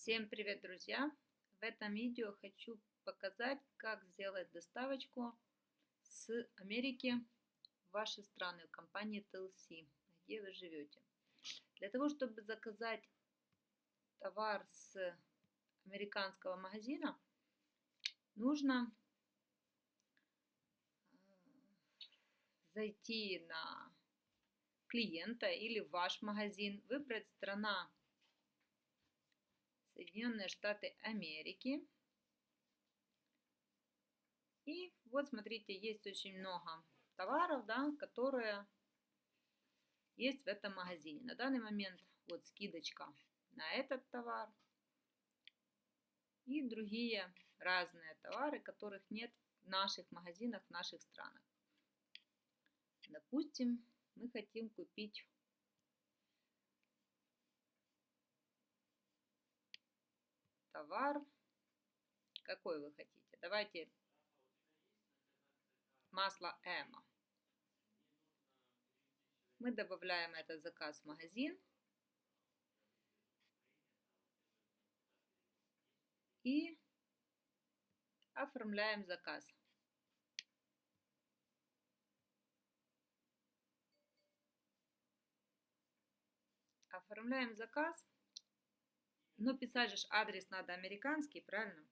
Всем привет, друзья! В этом видео хочу показать, как сделать доставочку с Америки в ваши страны, в компании TLC, где вы живете. Для того, чтобы заказать товар с американского магазина, нужно э, зайти на клиента или в ваш магазин, выбрать страна Соединенные Штаты Америки. И вот смотрите, есть очень много товаров, да, которые есть в этом магазине. На данный момент вот скидочка на этот товар и другие разные товары, которых нет в наших магазинах, в наших странах. Допустим, мы хотим купить товар. Какой вы хотите? Давайте масло Эма. Мы добавляем этот заказ в магазин. И оформляем заказ. Оформляем заказ. Но писать же адрес надо американский, правильно?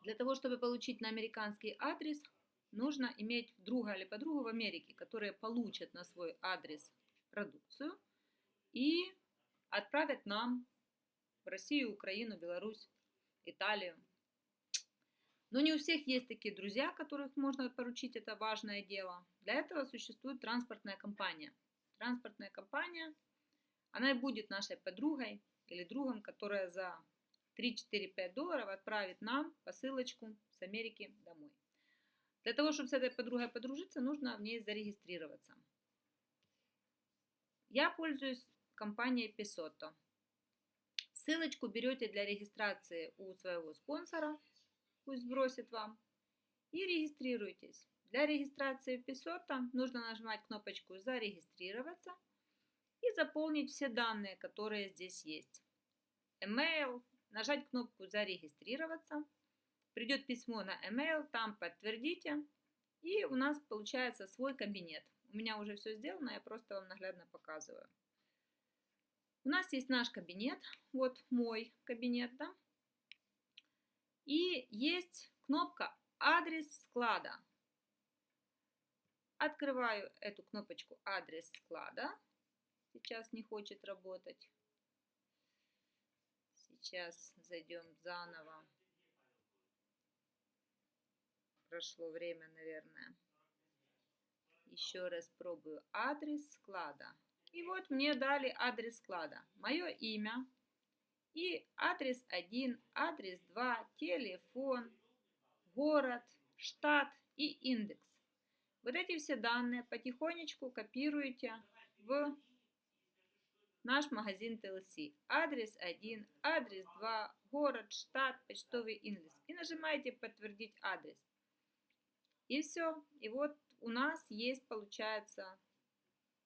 Для того, чтобы получить на американский адрес, нужно иметь друга или подругу в Америке, которые получат на свой адрес продукцию и отправят нам в Россию, Украину, Беларусь, Италию. Но не у всех есть такие друзья, которых можно поручить это важное дело. Для этого существует транспортная компания. Транспортная компания – она и будет нашей подругой или другом, которая за 3-4-5 долларов отправит нам посылочку с Америки домой. Для того, чтобы с этой подругой подружиться, нужно в ней зарегистрироваться. Я пользуюсь компанией Pesotto. Ссылочку берете для регистрации у своего спонсора, пусть сбросит вам, и регистрируйтесь. Для регистрации в Pesotto нужно нажимать кнопочку «Зарегистрироваться» и заполнить все данные, которые здесь есть. Email, нажать кнопку «Зарегистрироваться». Придет письмо на email, там подтвердите. И у нас получается свой кабинет. У меня уже все сделано, я просто вам наглядно показываю. У нас есть наш кабинет, вот мой кабинет, да. И есть кнопка «Адрес склада». Открываю эту кнопочку «Адрес склада» сейчас не хочет работать. Сейчас зайдем заново. Прошло время, наверное. Еще раз пробую адрес склада. И вот мне дали адрес склада. Мое имя и адрес 1, адрес 2, телефон, город, штат и индекс. Вот эти все данные потихонечку копируете в наш магазин TLC. Адрес 1, адрес 2, город, штат, почтовый индекс. И нажимаете подтвердить адрес. И все. И вот у нас есть, получается,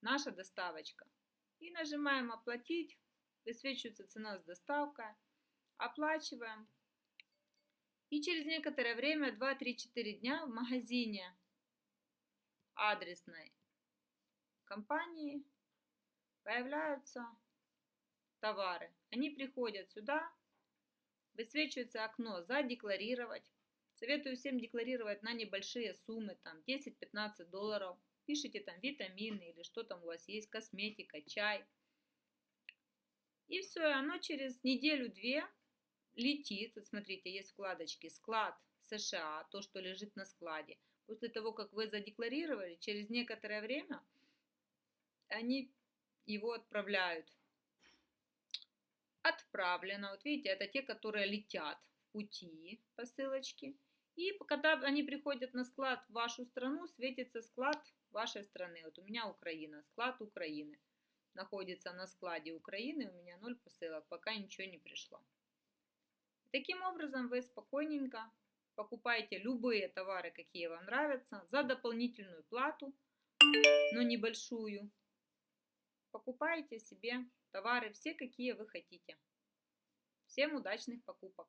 наша доставочка. И нажимаем оплатить. Высвечивается цена с доставкой. Оплачиваем. И через некоторое время, 2-3-4 дня в магазине адресной компании появляются товары. Они приходят сюда, высвечивается окно «Задекларировать». Советую всем декларировать на небольшие суммы, там 10-15 долларов. Пишите там витамины или что там у вас есть, косметика, чай. И все, оно через неделю-две летит. Вот смотрите, есть вкладочки «Склад США», то, что лежит на складе. После того, как вы задекларировали, через некоторое время они его отправляют. Отправлено. Вот видите, это те, которые летят в пути посылочки. И когда они приходят на склад в вашу страну, светится склад вашей страны. Вот у меня Украина, склад Украины. Находится на складе Украины, у меня ноль посылок, пока ничего не пришло. Таким образом вы спокойненько покупаете любые товары, какие вам нравятся, за дополнительную плату, но небольшую. Покупаете себе товары все, какие вы хотите. Всем удачных покупок!